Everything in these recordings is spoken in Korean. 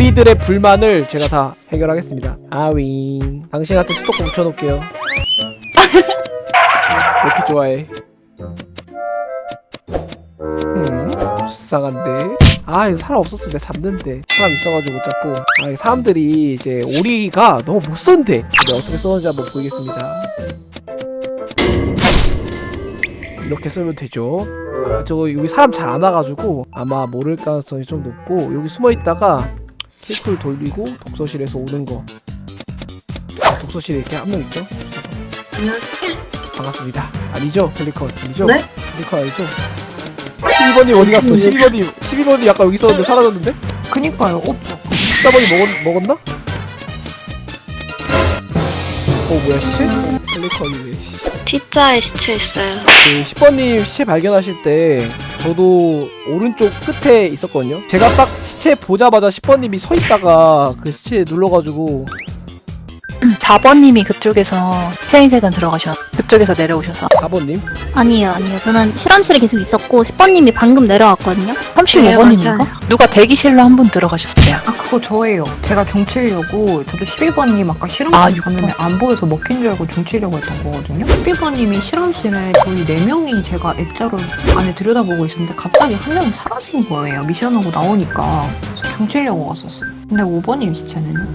오리들의 불만을 제가 다 해결하겠습니다. 아윙 당신한테 스토커 붙여놓을게요. 왜 이렇게 좋아해? 음 불쌍한데? 아 이거 사람 없었으면 내가 잡는데. 사람 있어가지고 못 잡고. 아 사람들이 이제 오리가 너무 못 쏜대 근데 어떻게 쏘는지 한번 보이겠습니다. 이렇게 쓰면 되죠. 아, 저거 여기 사람 잘 안 와가지고 아마 모를 가능성이 좀 높고 여기 숨어있다가 킬쿨 돌리고 독서실에서 오는 거 아, 독서실에 이렇게 한 명 있죠? 안녕하세요. 반갑습니다 아니죠? 펠리컨 아니죠? 네? 펠리컨 아니죠? 12번님 어디 갔어? 12번님 12번이 아까 여기 있었는데 사라졌는데? 그니까요 없죠 14번이 먹었, 먹었나? 어 뭐야 시체? 펠리컨이네 씨. T자에 시체 있어요. 그 10번님 시체 발견하실 때 저도 오른쪽 끝에 있었거든요. 제가 딱 시체 보자마자 10번님이 서 있다가 그 시체 눌러가지고 4번님이 그쪽에서 세인세전 들어가셔. 그쪽에서 내려오셔서 4번님 아니에요, 아니에요. 저는 실험실에 계속 있었고 10번님이 방금 내려왔거든요. 35번님인가? 맞아요. 누가 대기실로 한 분 들어가셨어요. 아 그거 저예요 제가 종치려고 저도 11번님 아까 실험실 아, 갔는데 안 보여서 먹힌 줄 알고 종치려고 했던 거거든요 11번님이 실험실에 저희 4명이 제가 액자를 안에 들여다보고 있었는데 갑자기 한 명이 사라진 거예요 미션하고 나오니까 그래서 종치려고 갔었어요 근데 5번님 시체는요?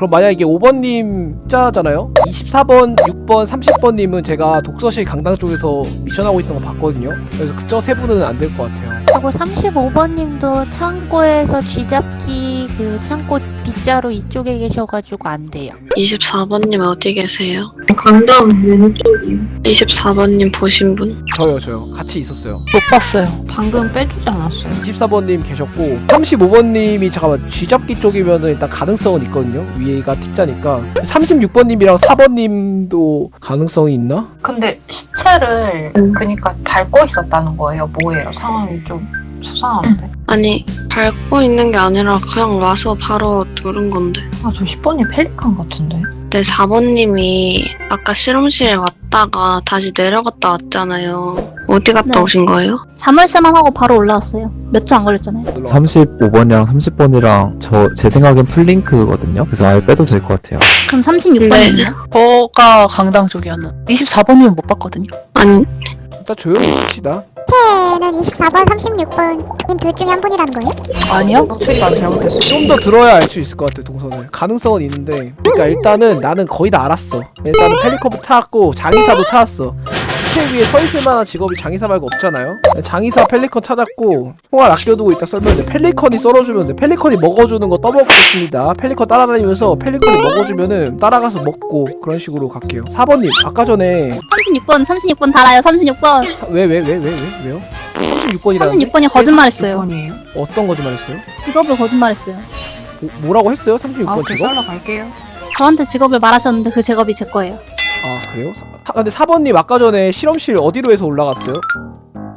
그럼 만약 이게 5번님 짜잖아요? 24번, 6번, 30번님은 제가 독서실 강당 쪽에서 미션하고 있던 거 봤거든요. 그래서 그저 세 분은 안 될 것 같아요. 하고 35번님도 창고에서 쥐잡기 그 창고 빗자루 이쪽에 계셔가지고 안 돼요. 24번님 어디 계세요? 강당 왼쪽이요. 24번님 보신 분? 저요 저요 같이 있었어요 못 봤어요. 방금 빼주지 않았어요 24번님 계셨고 35번님이 잠깐만 쥐잡기 쪽이면은 일단 가능성은 있거든요 위에가 T자니까 36번님이랑 4번님도 가능성이 있나? 근데 시체를 음. 그니까 밟고 있었다는 거예요 뭐예요 상황이 좀 수상한데 아니 밟고 있는 게 아니라 그냥 와서 바로 누른 건데. 아 저 10번이 펠리칸 같은데 네 4번님이 아까 실험실에 왔다가 다시 내려갔다 왔잖아요. 어디 갔다 네. 오신 거예요? 자물쇠만 하고 바로 올라왔어요. 몇 초 안 걸렸잖아요. 35번이랑 30번이랑 저 제 생각엔 풀링크거든요. 그래서 아예 빼도 될 것 같아요. 그럼 36번이요. 저가 강당 쪽이었는. 24번님은 못 봤거든요. 아니 일단 조용히 있읍시다 는 24번, 36번 님둘 중에 한 분이라는 거예요? 아니요? 노출이 잘못됐어 좀 더 들어야 알 수 있을 것 같아 동선을. 가능성은 있는데. 그러니까 일단은 나는 거의 다 알았어. 일단은 펠리컨도 찾았고 장의사도 찾았어 시체 위에 서 있을 만한 직업이 장의사 말고 없잖아요 장의사 펠리컨 찾았고 총알 아껴두고 있다 썰면 돼 펠리컨이 썰어주면 돼 펠리컨이 먹어주는 거 떠먹겠습니다 펠리컨 따라다니면서 펠리컨이 먹어주면은 따라가서 먹고 그런 식으로 갈게요 4번님 아까 전에 36번, 36번 달아요. 36번. 왜 왜 왜 왜 왜 왜요? 36번이라는데 36번이 거짓말했어요. 6번이에요 어떤 거짓말했어요? 직업을 거짓말했어요. 뭐, 뭐라고 했어요? 아 36번 오케이 직업? 썰러 갈게요 저한테 직업을 말하셨는데 그 직업이 제 거예요. 아 그래요? 사, 사- 근데 4번님 아까 전에 실험실 어디로 해서 올라갔어요?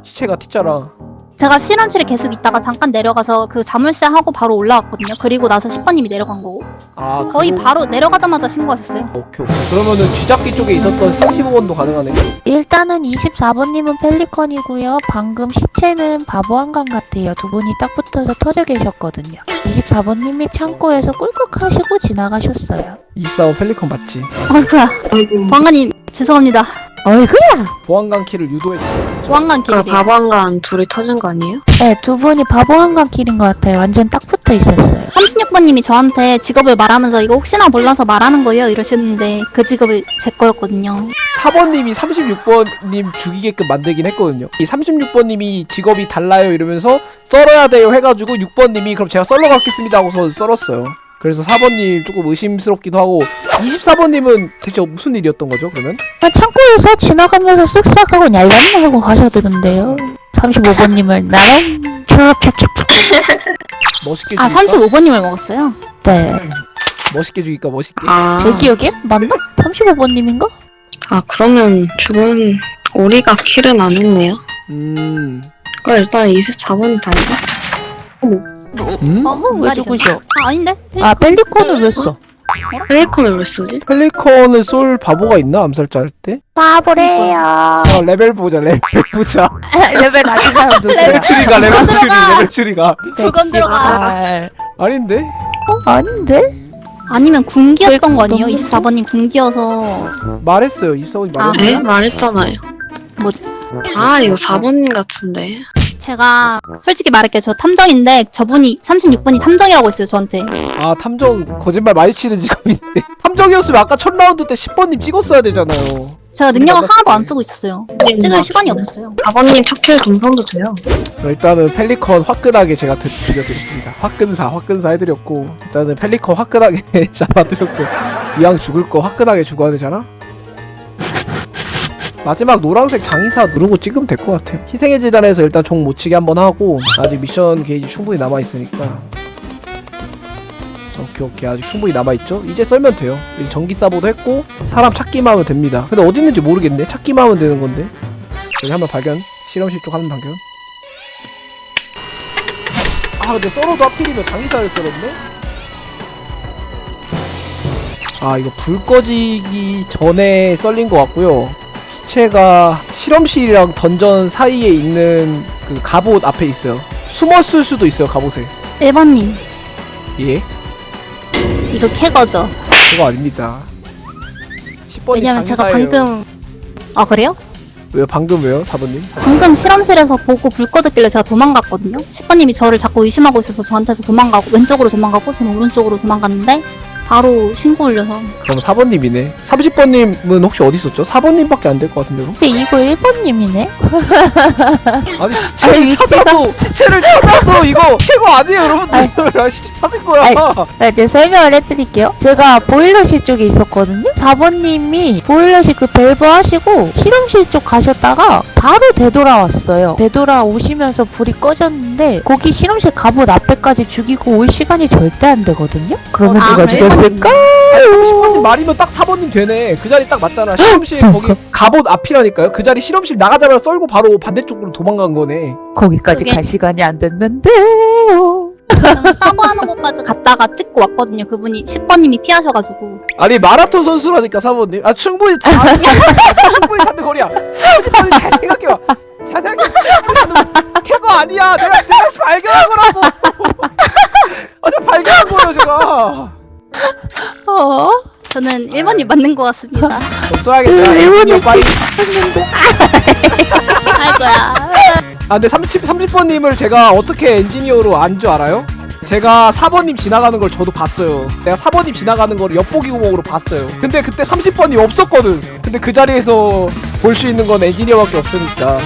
시체가 T자랑 제가 실험실에 계속 있다가 잠깐 내려가서 그 자물쇠 하고 바로 올라왔거든요. 그리고 나서 10번님이 내려간 거고. 아 거의 그거- 바로 내려가자마자 신고하셨어요. 오케이 오케이 그러면은 쥐잡기 쪽에 있었던 35번도 가능하네 일단은 24번님은 펠리컨이고요. 방금 시체는 바보 한강 같아요. 두 분이 딱 붙어서 터져 계셨거든요. 24번님이 창고에서 꿀꺽하시고 지나가셨어요. 24번 펠리컨 맞지? 어이구야. 보안관님 죄송합니다. 어이구야! 보안관 키를 유도했지 보안관 그 길이에요. 바보한간 둘이 터진 거 아니에요? 네, 두 분이 바보 한강 길인 것 같아요. 완전 딱 붙어 있었어요. 36번님이 저한테 직업을 말하면서 이거 혹시나 몰라서 말하는 거예요 이러시는데 그 직업이 제 거였거든요. 4번님이 36번님 죽이게끔 만들긴 했거든요 이 36번님이 직업이 달라요 이러면서 썰어야 돼요 해가지고 6번님이 그럼 제가 썰러 갖겠습니다 하고서 썰었어요 그래서 4번님 조금 의심스럽기도 하고 24번님은 대체 무슨 일이었던 거죠 그러면? 아, 창고에서 지나가면서 쓱싹 하고 얄람 하고 가셔야 되던데요 35번님을 나랑 찹찹찹 멋있게 아 죽일까? 35번님을 먹었어요. 네. 멋있게 죽일까 멋있게 아, 제 기억에 맞나? 35번님인가? 아 그러면 죽은 오리가 킬은 안 했네요. 음... 그럼 일단 24번 달자. 음? 어? 왜 죽으셔? 아 아닌데? 아 펠리콘을 왜 써? 펠리콘을 왜 쓰지? 펠리컨을 쏠 바보가 있나 암살자 할 때? 바보래요 자 레벨 보자 레벨 보자 레벨 낮은 사람 누구야? 레벨 추리가 레벨 추리 레벨 추리가 그건 들어가. 알. 아닌데? 어? 아닌데? 아니면 군기였던 거 아니에요? 24번님 군기여서 말했어요 24번이 아, 말했어요 네? 말했잖아요. 뭐지? 아, 이거 4번님 같은데. 제가 솔직히 말할게요. 저 탐정인데 저분이 36번이 탐정이라고 했어요. 저한테. 아 탐정 거짓말 많이 치는 직업인데 탐정이었으면 아까 첫 라운드 때 10번님 찍었어야 되잖아요 제가 능력을. 하나도 안 쓰고 있었어요. 찍을 시간이 없었어요. 4번님 첫킬 동선도 돼요. 일단은 펠리컨 화끈하게 제가 드, 죽여드렸습니다 화끈사 화끈사 해드렸고 일단은 펠리컨 화끈하게 잡아드렸고 이왕 죽을 거 화끈하게 죽어야 되잖아 마지막 노란색 장의사 누르고 찍으면 될 것 같아요. 희생의 재단에서 일단 종 못 치게 한번 하고 아직 미션 게이지 충분히 남아있으니까. 오케이 오케이. 아직 충분히 남아있죠? 이제 썰면 돼요. 이제 전기 사보도 했고 사람 찾기만 하면 됩니다. 근데 어디 있는지 모르겠네. 찾기만 하면 되는 건데. 여기 한번 발견. 실험실 쪽 한번 발견. 아 근데 썰어도 하필이면 장의사를 썰었네? 아 이거 불 꺼지기 전에 썰린 것 같고요 시체가 실험실이랑 던전 사이에 있는 그 갑옷 앞에 있어요 숨었을 수도 있어요 갑옷에 1번님 예? 이거 캐거죠. 그거 아닙니다 10번이 왜냐면 제가. 방금 아 그래요? 왜요? 방금 왜요? 4번님? 방금 실험실에서 보고 불 꺼졌길래 제가 도망갔거든요. 10번님이 저를 자꾸 의심하고 있어서 저한테서 도망가고 왼쪽으로 도망가고 저는 오른쪽으로 도망갔는데 바로 신고 올려서 그럼 4번님이네 30번님은 혹시 어디 있었죠? 4번님밖에 안 될 것 같은데 그럼? 근데 이거 1번님이네? 아니 시체를 아니, 위치가- 찾아도 시체를 찾아도 이거 캐거 아니에요 여러분들 아, 시체 찾을 거야 아니, 네, 이제 설명을 해드릴게요. 제가 보일러실 쪽에 있었거든요. 4번님이 보일러실 그 밸브 하시고 실험실 쪽 가셨다가 바로 되돌아왔어요. 되돌아오시면서 불이 꺼졌는데 거기 실험실 갑옷 앞에까지 죽이고 올 시간이 절대 안 되거든요. 그러면 아, 누가 그래요? 아니 30번님 말이면 딱 4번님 되네. 그 자리 딱 맞잖아. 실험실 거기 갑옷 앞이라니까요. 그 자리 실험실 나가자마자 썰고 바로 반대쪽으로 도망간 거네. 거기까지 그게- 갈 시간이 안 됐는데요. 저는 서버하는 곳까지 갔다가 찍고 왔거든요. 그분이 10번님이 피하셔가지고. 아니 마라톤 선수라니까 4번님. 아 충분히 다 아는 거야. 충분히 타는 거리야. 30번님 잘 생각해봐. 잘 생각해 캐거 아니야. 내가 내가 발견한 거라고. 아 제가 발견한 거예요 제가 어? 저는 1번이 맞는 것 같습니다. 좀 써야겠다 엔지니어 빨리 할 거야. 아 근데 30, 30번님을 제가 어떻게 엔지니어로 안 줄 알아요? 제가 4번님 지나가는 걸 저도 봤어요 내가 4번님 지나가는 걸 엿보기 구멍으로 봤어요 근데 그때 30번이 없었거든 근데 그 자리에서 볼 수 있는 건 엔지니어밖에 없으니까